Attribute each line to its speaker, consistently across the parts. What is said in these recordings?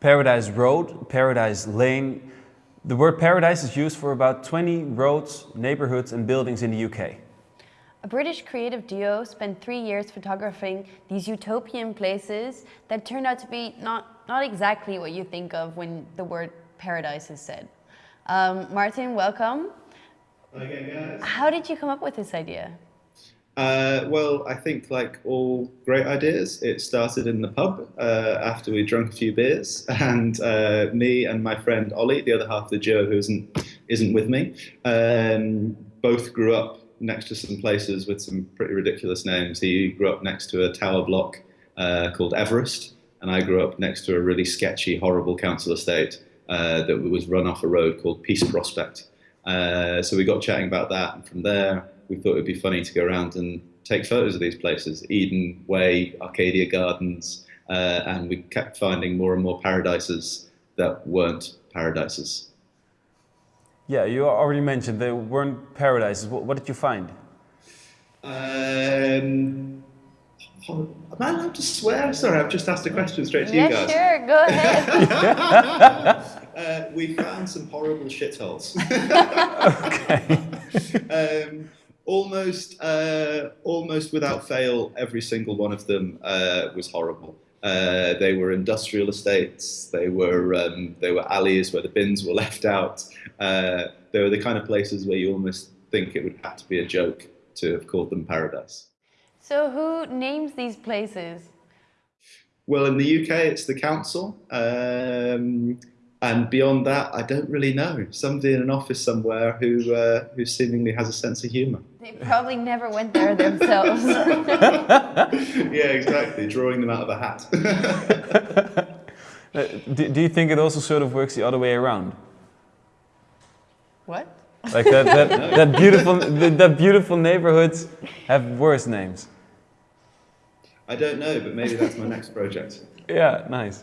Speaker 1: Paradise Road, Paradise Lane. The word paradise is used for about 20 roads, neighborhoods and buildings in the UK.
Speaker 2: A British creative duo spent three years photographing these utopian places that turned out to be not, not exactly what you think of when the word paradise is said. Um, Martin, welcome.
Speaker 3: Hi again, guys.
Speaker 2: How did you come up with this idea?
Speaker 3: Uh, well, I think like all great ideas, it started in the pub uh, after we drunk a few beers, and uh, me and my friend Ollie, the other half of the duo who isn't isn't with me, um, both grew up next to some places with some pretty ridiculous names. He grew up next to a tower block uh, called Everest, and I grew up next to a really sketchy, horrible council estate uh, that was run off a road called Peace Prospect. Uh, so we got chatting about that, and from there we thought it'd be funny to go around and take photos of these places, Eden Way, Arcadia Gardens, uh, and we kept finding more and more paradises that weren't paradises.
Speaker 1: Yeah, you already mentioned they weren't paradises. What, what did you find?
Speaker 3: Um, am I allowed to swear? Sorry, I've just asked a question straight to
Speaker 2: yeah,
Speaker 3: you guys.
Speaker 2: sure, go ahead.
Speaker 3: uh, we found some horrible shitholes.
Speaker 1: okay.
Speaker 3: um, almost, uh, almost without fail, every single one of them uh, was horrible. Uh, they were industrial estates. They were um, they were alleys where the bins were left out. Uh, they were the kind of places where you almost think it would have to be a joke to have called them paradise.
Speaker 2: so who names these places?
Speaker 3: Well, in the UK, it's the council. Um, and beyond that, I don't really know. Somebody in an office somewhere who, uh, who seemingly has a sense of humour.
Speaker 2: They probably never went there themselves.
Speaker 3: yeah, exactly. Drawing them out of a hat.
Speaker 1: Uh, do, do you think it also sort of works the other way around?
Speaker 2: what?
Speaker 1: Like that, that, that beautiful, that, that beautiful neighborhoods have worse names.
Speaker 3: I don't know, but maybe that's my next project.
Speaker 1: Yeah, nice.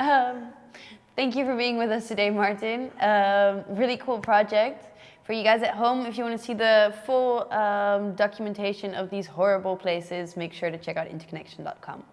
Speaker 2: Um, thank you for being with us today, Martin. Um, really cool project. For you guys at home, if you want to see the full um, documentation of these horrible places, make sure to check out interconnection.com.